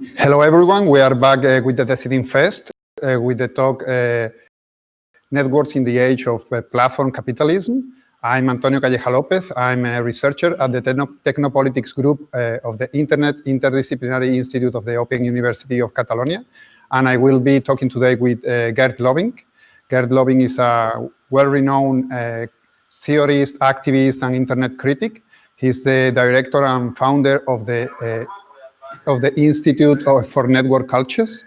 Hello, everyone. We are back uh, with the Decidim Fest uh, with the talk uh, Networks in the Age of uh, Platform Capitalism. I'm Antonio Calleja Lopez. I'm a researcher at the Techno Technopolitics Group uh, of the Internet Interdisciplinary Institute of the Open University of Catalonia. And I will be talking today with uh, Geert Lovink. Geert Lovink is a well-renowned theorist, activist, and internet critic. He's the director and founder of the of the Institute for Network Cultures,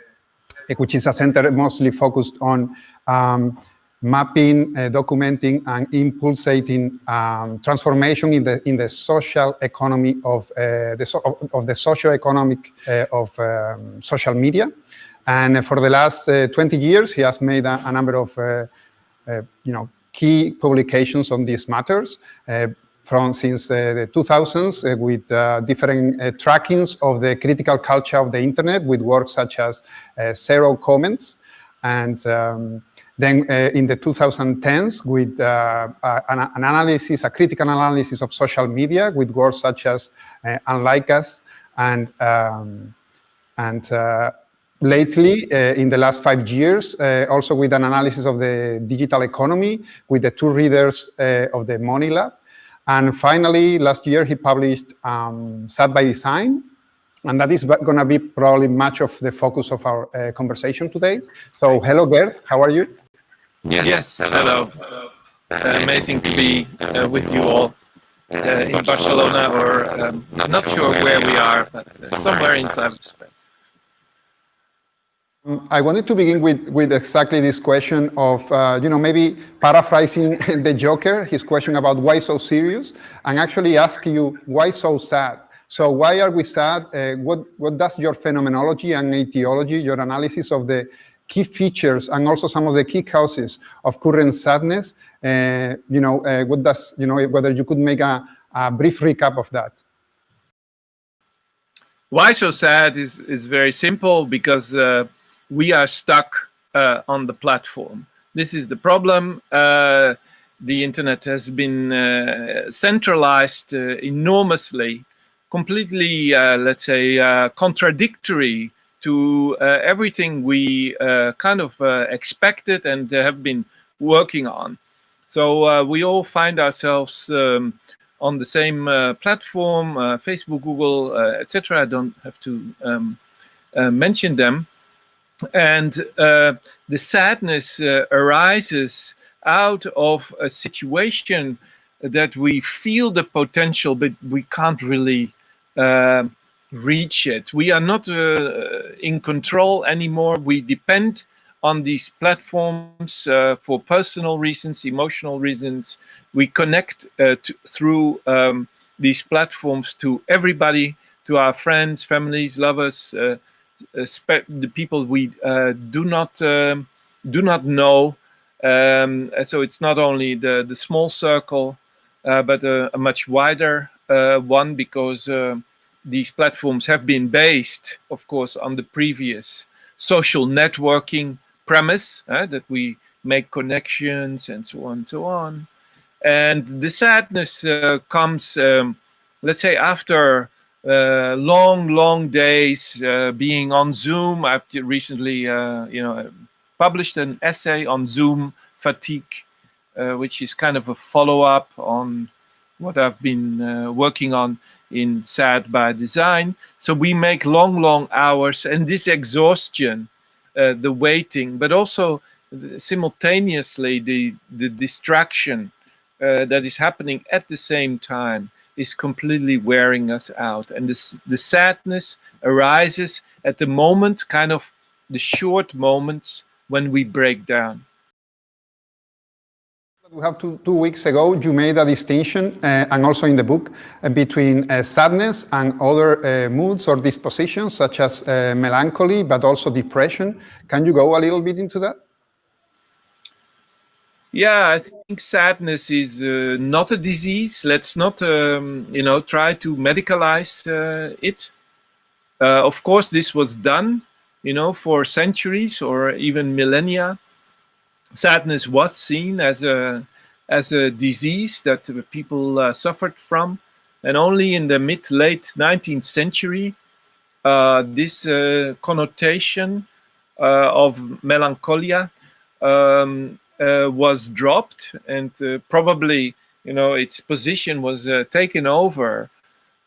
which is a center mostly focused on um, mapping, uh, documenting, and impulsating um, transformation in the in the social economy of uh, the so of, of, the socio-economic uh, of um, social media. And for the last uh, 20 years, he has made a, a number of you know key publications on these matters from since uh, the 2000s uh, with uh, different trackings of the critical culture of the internet with works such as Zero Comments and um, then uh, in the 2010s with uh, an, an, analysis, a critical analysis of social media with works such as uh, Unlike Us and, um, and lately, in the last five years, also with an analysis of the digital economy with the two readers of the Money Lab. And finally, last year, he published um, SAD by Design, and that is going to be probably much of the focus of our uh, conversation today. So hello, Geert, how are you? Yes, yes hello. hello. Uh, amazing to be uh, with you all uh, in Barcelona, or um, not sure where we are, but uh, somewhere in cyberspace. I wanted to begin with, with exactly this question of, uh, you know, maybe paraphrasing the Joker, his question about why so serious, and actually ask you, why so sad? So why are we sad? Uh, what, what does your phenomenology and etiology, your analysis of the key features and also some of the key causes of current sadness, uh, you know, uh, what does, you know, whether you could make a, a brief recap of that? Why so sad is, is very simple because uh, we are stuck uh, on the platform. This is the problem. Uh, the internet has been uh, centralized uh, enormously, completely, uh, let's say, uh, contradictory to everything we kind of expected and have been working on. So we all find ourselves um, on the same platform, Facebook, Google, etc. I don't have to um, mention them and uh, the sadness uh, arises out of a situation that we feel the potential, but we can't really uh, reach it. We are not uh, in control anymore. We depend on these platforms uh, for personal reasons, emotional reasons. We connect uh, to, through um, these platforms to everybody, to our friends, families, lovers, the people we uh, do not um, do not know. Um, so it's not only the the small circle, uh, but a, a, much wider uh, one because these platforms have been based, of course, on the previous social networking premise that we make connections and so on and so on. And the sadness uh, comes, um, let's say, after uh, long, long days uh, being on Zoom. I've recently, uh, you know, published an essay on Zoom fatigue, uh, which is kind of a follow-up on what I've been uh, working on in SAD by Design. So we make long, long hours, and this exhaustion, the waiting, but also simultaneously the the distraction that is happening at the same time is completely wearing us out. And this, the sadness arises at the moment, kind of the short moments when we break down. We have two, two weeks ago, you made a distinction, uh, and also in the book, uh, between uh, sadness and other uh, moods or dispositions, such as uh, melancholy, but also depression. Can you go a little bit into that? Yeah, I think sadness is uh, not a disease. Let's not, um, you know, try to medicalize uh, it. Uh, of course, this was done, you know, for centuries or even millennia. Sadness was seen as a as a disease that people uh, suffered from, and only in the mid late 19th century, uh, this uh, connotation of melancholia um, was dropped and uh, probably you know its position was taken over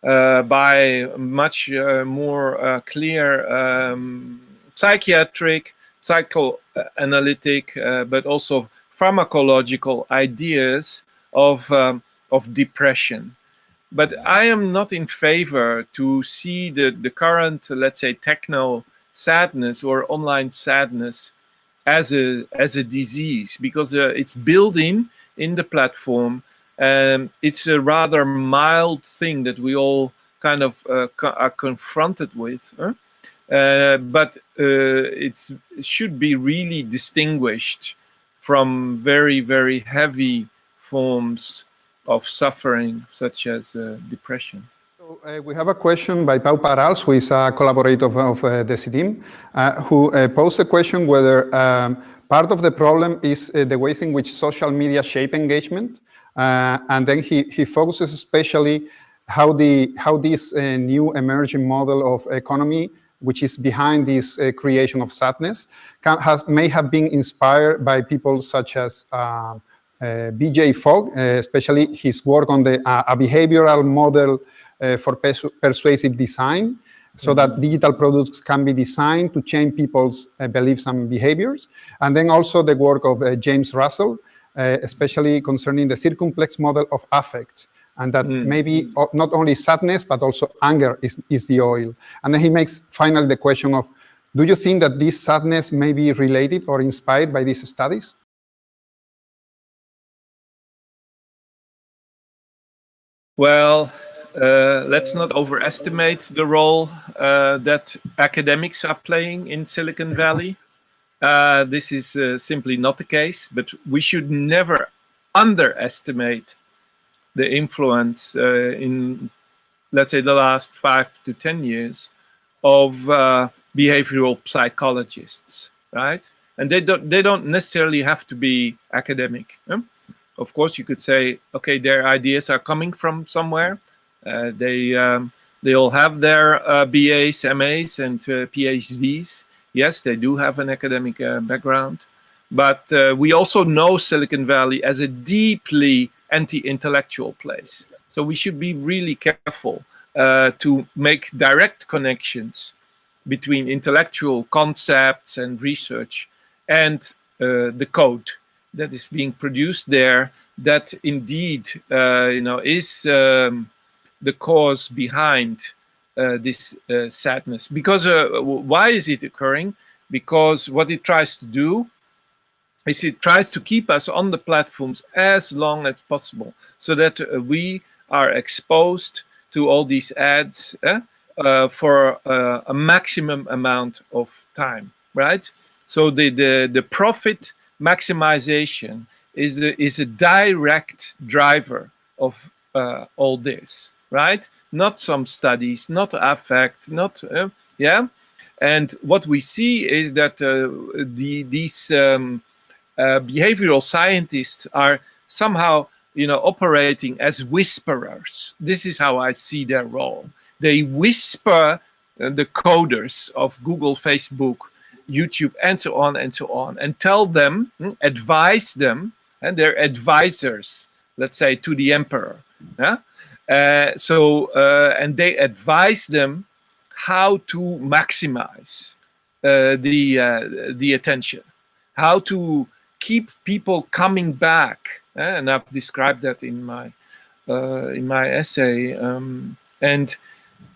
by much more clear um, psychiatric, psychoanalytic, but also pharmacological ideas of um, of depression. But I am not in favor to see the, the current, let's say, techno sadness or online sadness as a as a disease because uh, it's built in in the platform. and it's a rather mild thing that we all kind of uh, co are confronted with. Huh? Uh, but uh, it should be really distinguished from very, very heavy forms of suffering, such as uh, depression. Uh, we have a question by Pau Parals, who is a collaborator of, of uh, Decidim, uh, who uh, posed a question whether um, part of the problem is uh, the ways in which social media shape engagement. and then he, he focuses especially how, the, how this new emerging model of economy which is behind this uh, creation of sadness, can, has, may have been inspired by people such as uh, uh, BJ Fogg, uh, especially his work on the uh, a behavioral model Uh, for persu persuasive design, so that mm-hmm. digital products can be designed to change people's uh, beliefs and behaviors. And then also the work of uh, James Russell, especially concerning the circumplex model of affect, and that mm. maybe not only sadness, but also anger is, is the oil. And then he makes finally the question of, do you think that this sadness may be related or inspired by these studies? Well, uh, let's not overestimate the role uh, that academics are playing in Silicon Valley. Uh, this is uh, simply not the case, but we should never underestimate the influence uh, in, let's say, the last five to 10 years of behavioral psychologists, right? And they don't, they don't necessarily have to be academic of course, you could say, okay, their ideas are coming from somewhere. Uh, they um, they all have their uh, BAs, MAs, and uh, PhDs. Yes, they do have an academic uh, background, but uh, we also know Silicon Valley as a deeply anti-intellectual place. So we should be really careful uh, to make direct connections between intellectual concepts and research and the code that is being produced there that indeed uh, you know is um, the cause behind uh, this uh, sadness. Because uh, why is it occurring? Because what it tries to do is it tries to keep us on the platforms as long as possible so that uh, we are exposed to all these ads eh, uh, for a maximum amount of time right? So the the, the profit maximization is is a direct driver of uh, all this, right? Not some studies, not affect, not, uh, yeah? And what we see is that uh, the, these um, uh, behavioral scientists are somehow, you know, operating as whisperers. This is how I see their role. They whisper uh, the coders of Google, Facebook, YouTube, and so on and so on, and tell them, hmm, advise them, and they're advisors, let's say, to the emperor. Yeah? Uh, so, uh, and they advise them how to maximize uh, the uh, the attention, how to keep people coming back, eh? and I've described that in my uh, in my essay, um, and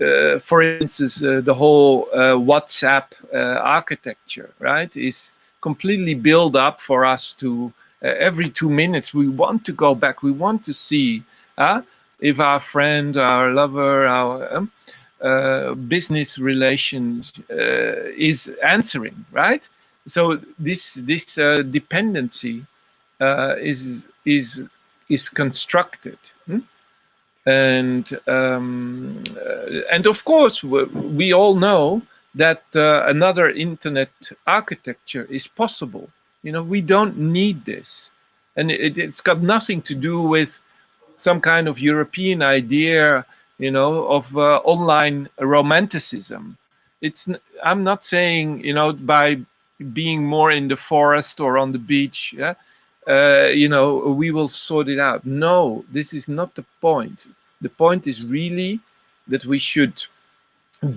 uh, for instance, uh, the whole uh, WhatsApp architecture, right, is completely built up for us to every two minutes we want to go back, we want to see if our friend, our lover, our um, uh, business relations uh, is answering, right? So this this uh, dependency is is is constructed. Hmm? and um, uh, and of course we all know that uh, another internet architecture is possible you know we don't need this and it, it, has got nothing to do with some kind of european idea you know of uh, online romanticism. It's i'm not saying you know by being more in the forest or on the beach yeah uh, you know we will sort it out. No this is not the point. The point is really that we should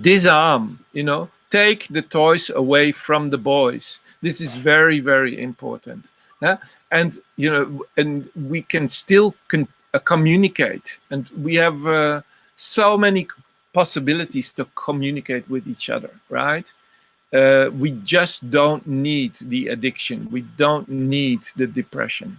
disarm you know take the toys away from the boys. This is very very important yeah? And you know and we can still con uh, communicate and we have uh, so many possibilities to communicate with each other, right? Uh, we just don't need the addiction. We don't need the depression.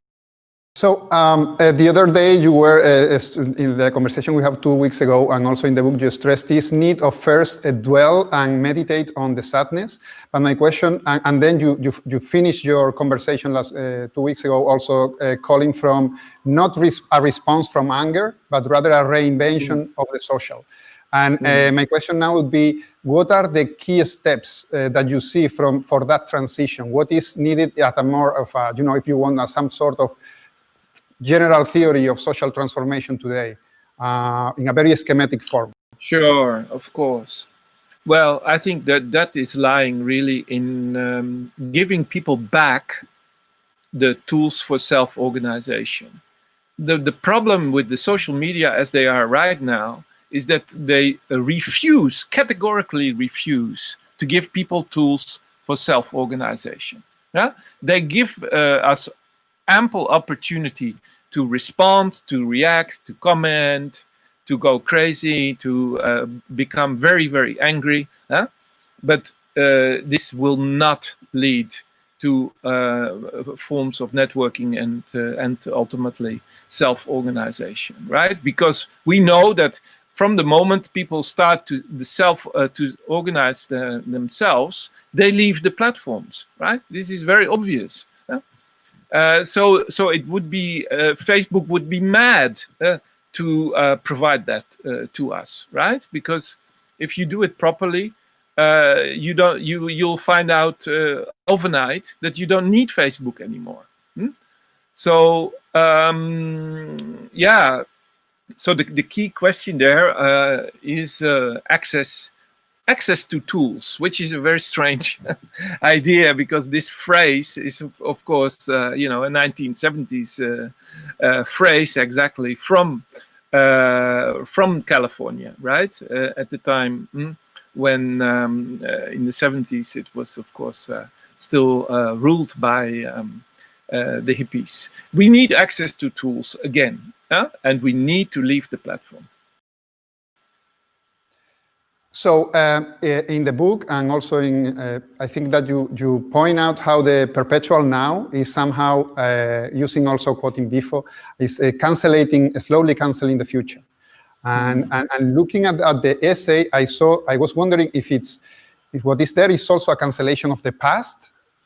So um, uh, the other day you were uh, in the conversation we have two weeks ago and also in the book you stressed this need of first uh, dwell and meditate on the sadness. But my question, and, and then you, you, you finished your conversation last uh, two weeks ago also uh, calling from not res a response from anger, but rather a reinvention mm -hmm. of the social. And mm. my question now would be, what are the key steps uh, that you see from for that transition? What is needed at a more of a, you know, if you want a, some sort of general theory of social transformation today uh, in a very schematic form? Sure, of course. Well, I think that that is lying really in um, giving people back the tools for self-organization. The, the problem with the social media as they are right now is that they refuse, categorically refuse, to give people tools for self-organization. Yeah? They give uh, us ample opportunity to respond, to react, to comment, to go crazy, to uh, become very, very angry. Huh? But uh, this will not lead to uh, forms of networking and uh, and ultimately self-organization, right? Because we know that from the moment people start to the self uh, to organize the, themselves, they leave the platforms, right? This is very obvious. Uh, so, so it would be uh, Facebook would be mad uh, to uh, provide that uh, to us, right? Because if you do it properly, you don't you you'll find out overnight that you don't need Facebook anymore. Hmm? So um, yeah, so the, the key question there is access access to tools, which is a very strange idea because this phrase is, of, course, uh, you know, a 1970s uh, uh, phrase exactly from uh, from California, right? at the time mm, when um, in the 70s it was, of course, still ruled by um, the hippies. We need access to tools again uh, and we need to leave the platform. So um, in the book and also in, uh, I think that you, you point out how the perpetual now is somehow uh, using also quoting before, is uh, cancellating, slowly canceling the future. And, mm -hmm. and, and, looking at, at the essay, I saw, I was wondering if it's, if what is there is also a cancellation of the past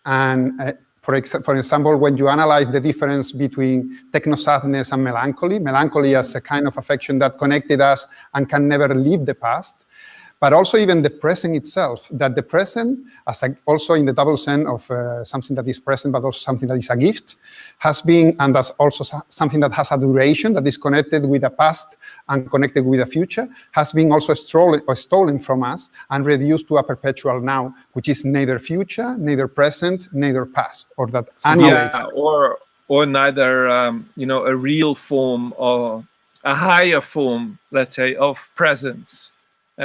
and uh, for, ex for example, when you analyze the difference between techno-sadness and melancholy, melancholy as a kind of affection that connected us and can never leave the past, but also even the present itself, that the present, as a, also in the double sense of uh, something that is present, but also something that is a gift, has been, and that's also something that has a duration that is connected with the past and connected with the future, has been also stolen, stolen from us and reduced to a perpetual now, which is neither future, neither present, neither past, or that annihilates. Yeah, or, or neither, um, you know, a real form or a higher form, let's say, of presence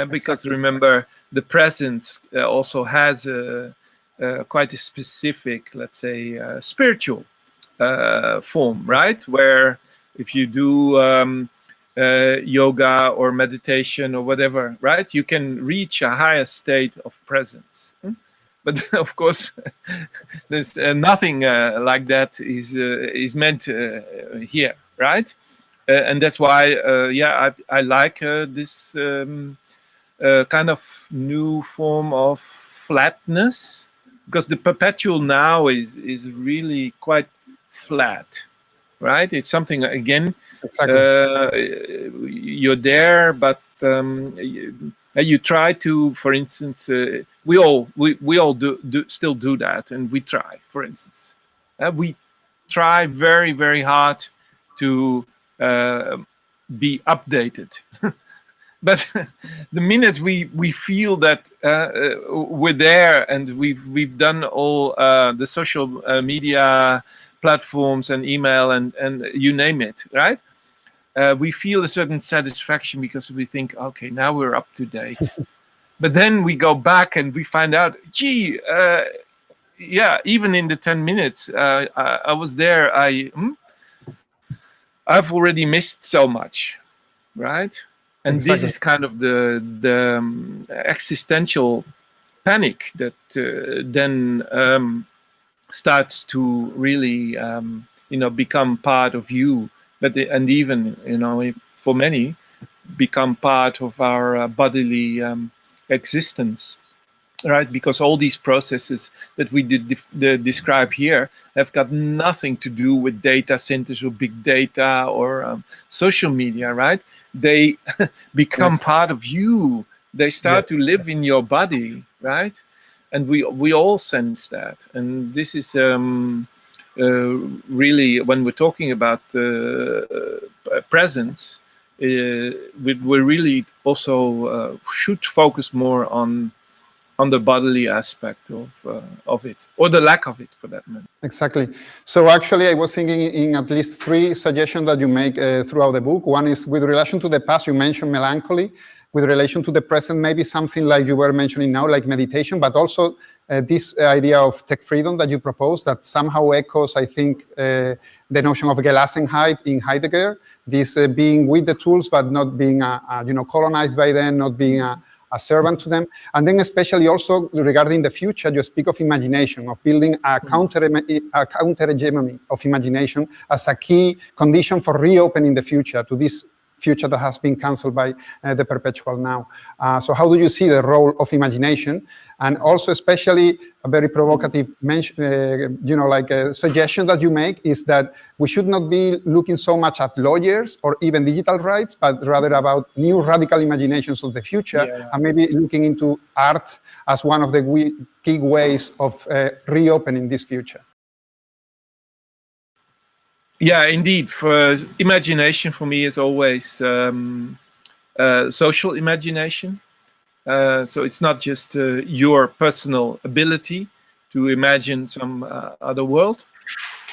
because exactly. remember the present uh, also has a, a, quite a specific, let's say, uh, spiritual uh, form, right? Where if you do um, uh, yoga or meditation or whatever, right, you can reach a higher state of presence. Hmm? But of course, there's uh, nothing like that is is meant here, right? and that's why, yeah, I, I like this. Um, a kind of new form of flatness because the perpetual now is is really quite flat right? It's something again exactly. uh, you're there but um, you, you, try to for instance uh, we all we, we all do, do still do that and we try for instance. Uh, we try very very hard to uh, be updated but the minute we we feel that uh, uh, we're there and we've we've done all uh, the social uh, media platforms and email and and you name it right? Uh, we feel a certain satisfaction because we think okay now we're up to date. But then we go back and we find out gee uh, yeah even in the 10 minutes I, I, was there i hmm, i've already missed so much right and exactly. this is kind of the the um, existential panic that uh, then um, starts to really um, you know become part of you but the, and even you know for many become part of our uh, bodily um, existence right because all these processes that we did describe here have got nothing to do with data centers or big data or um, social media right they become yes. part of you they start yeah. to live in your body right and we we all sense that and this is um, uh, really when we're talking about uh, uh presence uh, we, we really also uh, should focus more on on the bodily aspect of uh, of it or the lack of it for that matter. Exactly. So actually i was thinking in at least three suggestions that you make uh, throughout the book. One is with relation to the past you mentioned melancholy. With relation to the present maybe something like you were mentioning now like meditation but also uh, this idea of tech freedom that you propose that somehow echoes i think uh, the notion of gelassenheit in heidegger. This uh, being with the tools but not being uh, you know colonized by them not being a a servant to them. And then especially also regarding the future, you speak of imagination, of building a mm-hmm. counter, a counter hegemony of imagination as a key condition for reopening the future to this future that has been cancelled by uh, the perpetual now. Uh, so how do you see the role of imagination? And also especially a very provocative mention, uh, you know, like a suggestion that you make is that we should not be looking so much at lawyers or even digital rights, but rather about new radical imaginations of the future yeah. and maybe looking into art as one of the key ways of uh, reopening this future. Yeah, indeed. For imagination, for me, is always um, uh, social imagination. Uh, so it's not just uh, your personal ability to imagine some uh, other world,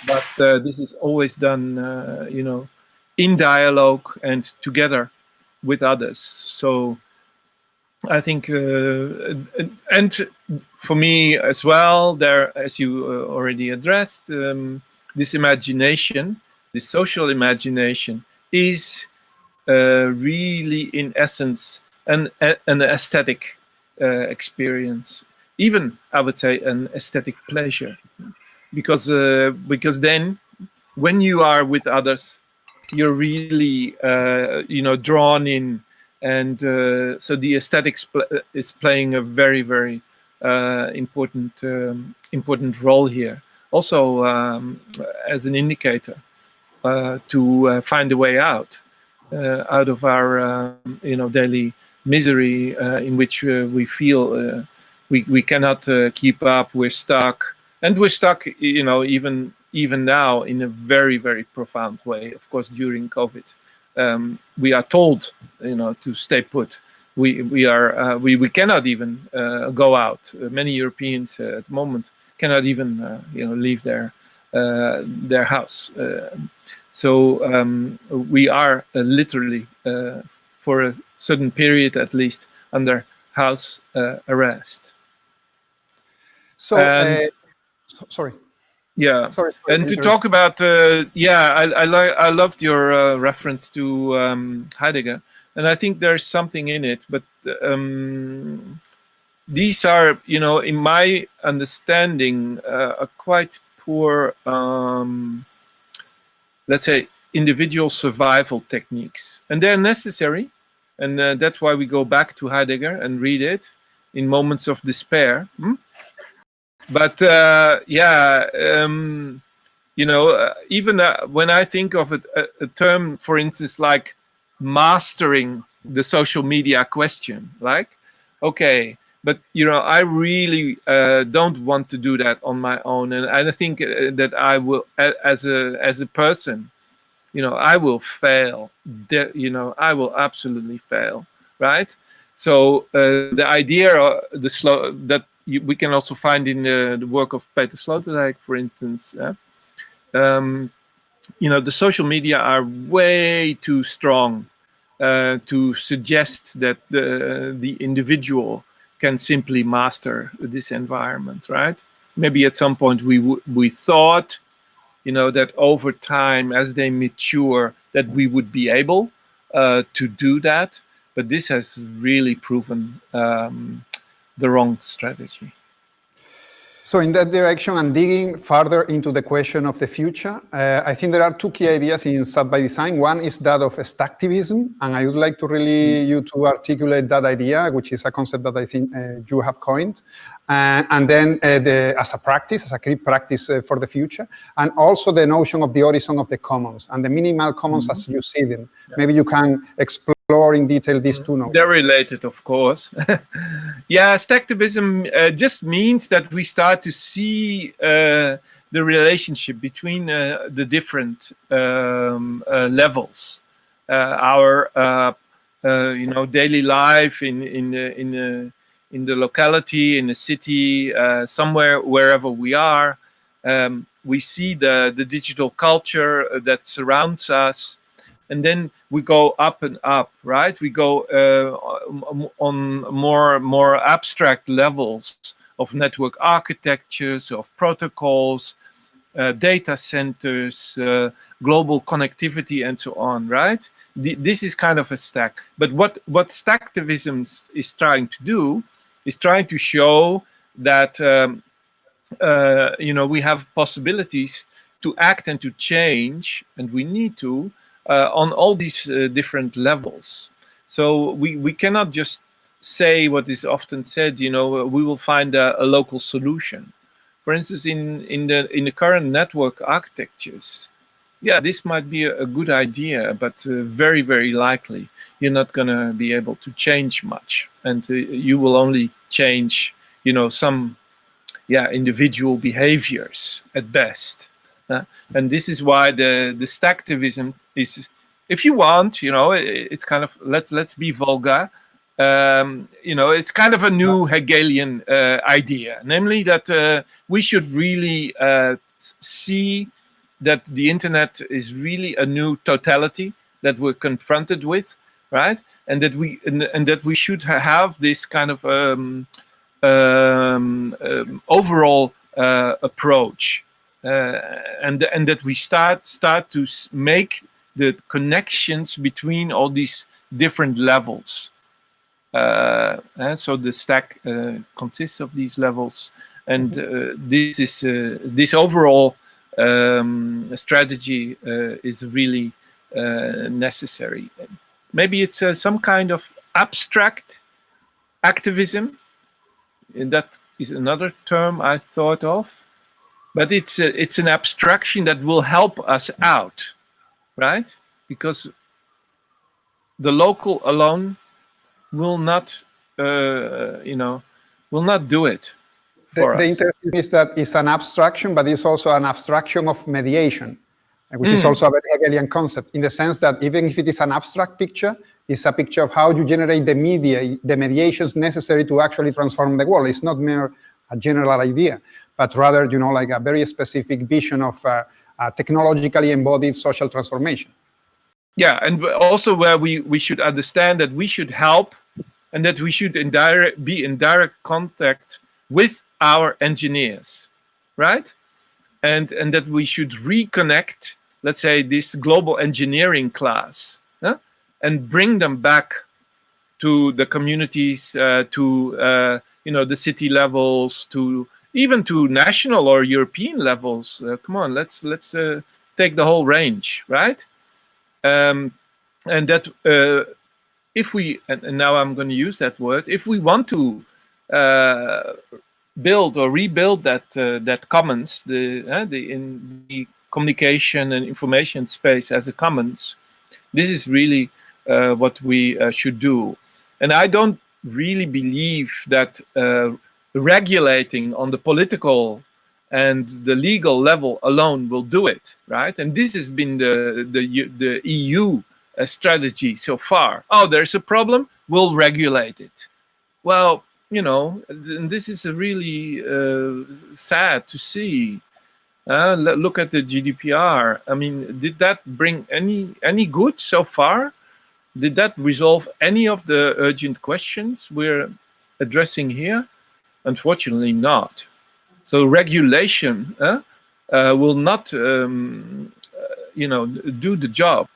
but uh, this is always done, uh, you know, in dialogue and together with others. So I think, and for me as well, there, as you already addressed. Um, this imagination, this social imagination, is uh, really in essence an, an aesthetic uh, experience. Even, I would say, an aesthetic pleasure. Because, uh, because then, when you are with others, you're really, uh, you know, drawn in. And uh, so the aesthetics pl is playing a very, very uh, important, um, important role here also um, as an indicator uh, to uh, find a way out uh, out of our um, you know daily misery in which we feel we we cannot keep up. We're stuck, and we're stuck. You know, even even now in a very very profound way. Of course, during COVID, um, we are told you know to stay put. We we are uh, we we cannot even uh, go out. Uh, many Europeans at the moment cannot even uh, you know leave their uh, their house. Uh, so um, we are literally for a certain period at least under house arrest. So, and, so sorry. Yeah, sorry, sorry and to talk about uh, yeah, I I like I loved your uh, reference to um, Heidegger, and I think there's something in it. But um, these are, you know, in my understanding, uh, a quite poor, um, let's say, individual survival techniques. And they're necessary. And uh, that's why we go back to Heidegger and read it in moments of despair. Hmm? But uh, yeah, um, you know, uh, even uh, when I think of a, a term, for instance, like mastering the social media question, like, okay, but you know i really uh, don't want to do that on my own and i think uh, that i will as a as a person you know i will fail you know i will absolutely fail right? So uh, the idea, uh, the slow that you, we can also find in the, the work of Peter Sloterdijk, for instance. Um, you know, the social media are way too strong uh, to suggest that the the individual can simply master this environment, right? Maybe at some point we we thought, you know, that over time as they mature, that we would be able uh, to do that, but this has really proven um, the wrong strategy. So in that direction and digging further into the question of the future, uh, I think there are two key ideas in SAD by Design. One is that of stacktivism, and I would like to really mm. you to articulate that idea, which is a concept that I think uh, you have coined. Uh, and then uh, the, as a practice, as a key practice uh, for the future, and also the notion of the horizon of the commons and the minimal commons mm -hmm. as you see them. Yeah. Maybe you can explore explore in detail these two notions? They're related, of course. yeah, stacktivism uh, just means that we start to see uh, the relationship between uh, the different um, uh, levels. Uh, our, uh, you know, daily life in in the, in the in the locality, in the city, somewhere wherever we are. Um, we see the the digital culture that surrounds us and then we go up and up, right? We go uh, on more more abstract levels of network architectures, of protocols, uh, data centers, uh, global connectivity, and so on, right? The, this is kind of a stack. But what what stacktivism is trying to do is trying to show that um, uh, you know we have possibilities to act and to change, and we need to on all these uh, different levels. So we, we cannot just say what is often said, you know, we will find a, a local solution. For instance, in, in, the, in the current network architectures, yeah, this might be a, a good idea, but uh, very, very likely you're not going to be able to change much. And uh, you will only change, you know, some yeah, individual behaviors at best. Uh, and this is why the the stacktivism is, if you want, you know, it, it's kind of let's let's be vulgar. Um, you know, it's kind of a new Hegelian uh, idea, namely that uh, we should really uh, see that the internet is really a new totality that we're confronted with, right? And that we and, and that we should have this kind of um, um, um overall uh, approach and and that we start start to make the connections between all these different levels. Uh, and so the stack uh, consists of these levels, and mm-hmm. this is this overall um, strategy is really necessary. Maybe it's some kind of abstract activism. And that is another term I thought of but it's a, it's an abstraction that will help us out, right? Because the local alone will not, uh, you know, will not do it. The, the interesting is that it's an abstraction, but it's also an abstraction of mediation, which mm. is also a very Hegelian concept in the sense that even if it is an abstract picture, it's a picture of how you generate the media, the mediations necessary to actually transform the world. It's not mere a general idea but rather, you know, like a very specific vision of uh, technologically embodied social transformation. Yeah, and also where we, we should understand that we should help and that we should in direct, be in direct contact with our engineers, right? And, and that we should reconnect, let's say, this global engineering class and bring them back to the communities, uh, to uh, you know the city levels, to even to national or European levels. Uh, come on, let's let's uh, take the whole range, right? Um, and that uh, if we and, and, now I'm going to use that word, if we want to uh, build or rebuild that uh, that commons, the uh, the in the communication and information space as a commons, this is really what we should do. And I don't really believe that regulating on the political and the legal level alone will do it, right? And this has been the the, the EU uh, strategy so far. Oh, there's a problem, we'll regulate it. Well, you know, this is a really uh, sad to see. Uh, look at the GDPR. I mean, did that bring any any good so far? Did that resolve any of the urgent questions we're addressing here? Unfortunately not. So regulation uh, uh, will not, um, uh, you know, do the job.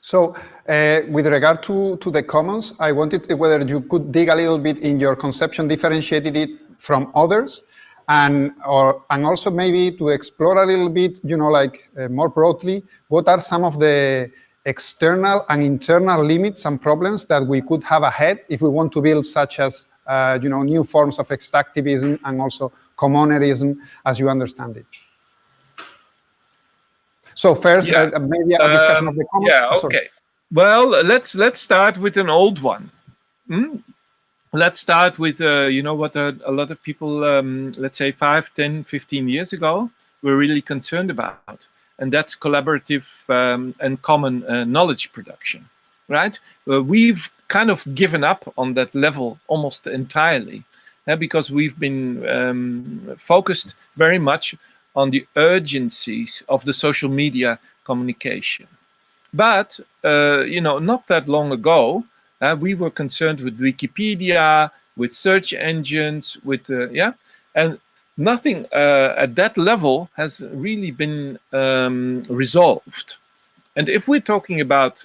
So uh, with regard to, to the commons, I wanted whether you could dig a little bit in your conception, differentiated it from others, and or and also maybe to explore a little bit, you know, like uh, more broadly, what are some of the external and internal limits and problems that we could have ahead if we want to build such as, uh, you know, new forms of extractivism and also commonerism as you understand it. So first, yeah. uh, maybe a discussion um, of the commons. Yeah, oh, okay. Well, let's let's start with an old one. Hmm? Let's start with, uh, you know, what a, a lot of people, um, let's say 5, 10, 15 years ago, were really concerned about and that's collaborative um, and common uh, knowledge production, right? Uh, we've kind of given up on that level almost entirely uh, because we've been um, focused very much on the urgencies of the social media communication. But, uh, you know, not that long ago, uh, we were concerned with Wikipedia, with search engines, with, yeah, and nothing uh, at that level has really been um, resolved. And if we're talking about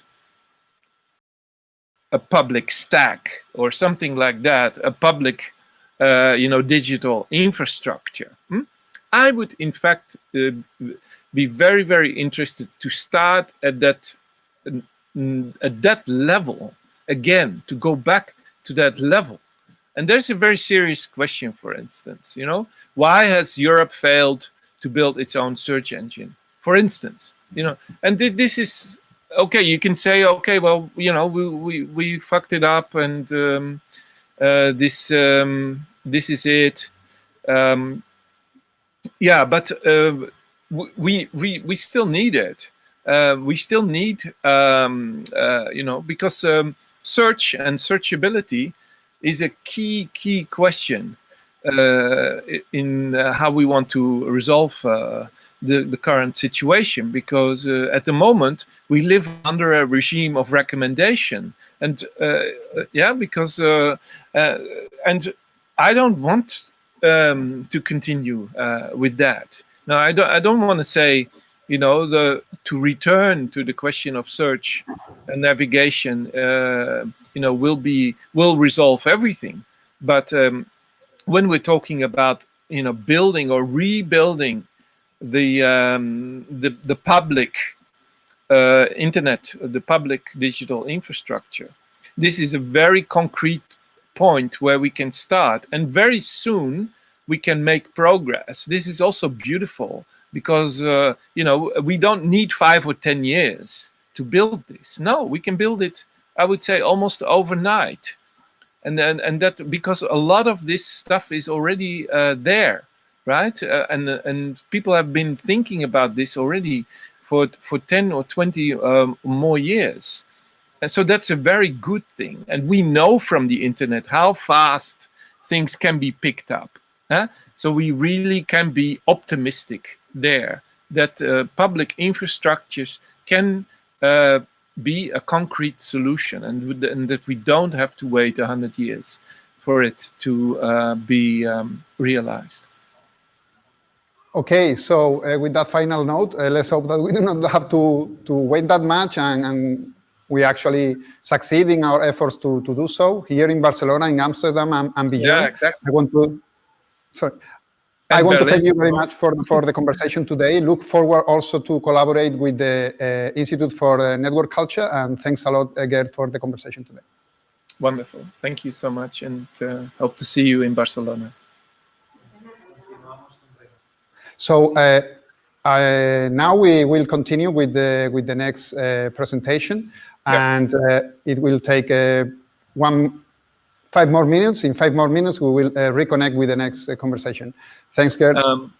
a public stack or something like that, a public, uh, you know, digital infrastructure, hmm? I would in fact uh, be very, very interested to start at that at that level again, to go back to that level and there's a very serious question, for instance, you know, why has Europe failed to build its own search engine? For instance, you know, and th this is, okay, you can say, okay, well, you know, we, we, we fucked it up and um, uh, this, um, this is it. Um, yeah, but uh, we, we, we still need it. Uh, we still need, um, uh, you know, because um, search and searchability is a key, key question uh, in uh, how we want to resolve uh, the, the current situation because uh, at the moment we live under a regime of recommendation. And uh, yeah because uh, and I don't want um, to continue with that. Now I don't I don't want to say you know the to return to the question of search and navigation you know, will be will resolve everything. But um, when we're talking about you know building or rebuilding the um, the the public uh, internet, the public digital infrastructure, this is a very concrete point where we can start, and very soon we can make progress. This is also beautiful because uh, you know we don't need five or ten years to build this. No, we can build it I would say almost overnight. And then and that because a lot of this stuff is already uh, there, right? Uh, and and people have been thinking about this already for for 10 or 20 um, more years. And so that's a very good thing. And we know from the internet how fast things can be picked up. Huh? So we really can be optimistic there that uh, public infrastructures can uh, be a concrete solution and, and that we don't have to wait 100 years for it to uh, be um, realized. Okay, so uh, with that final note, uh, let's hope that we do not have to, to wait that much and, and we actually succeed in our efforts to, to do so here in Barcelona, in Amsterdam, and, and beyond. Yeah, exactly. I want to, sorry, I want to thank you very much for, for the conversation today. Look forward also to collaborate with the uh, Institute for uh, Network Culture. And thanks a lot, uh, Geert, for the conversation today. Wonderful. Thank you so much. And uh, hope to see you in Barcelona. So uh, now we will continue with the, with the next uh, presentation. And it will take one five more minutes. In five more minutes, we will reconnect with the next conversation. Thanks, Geert. Um,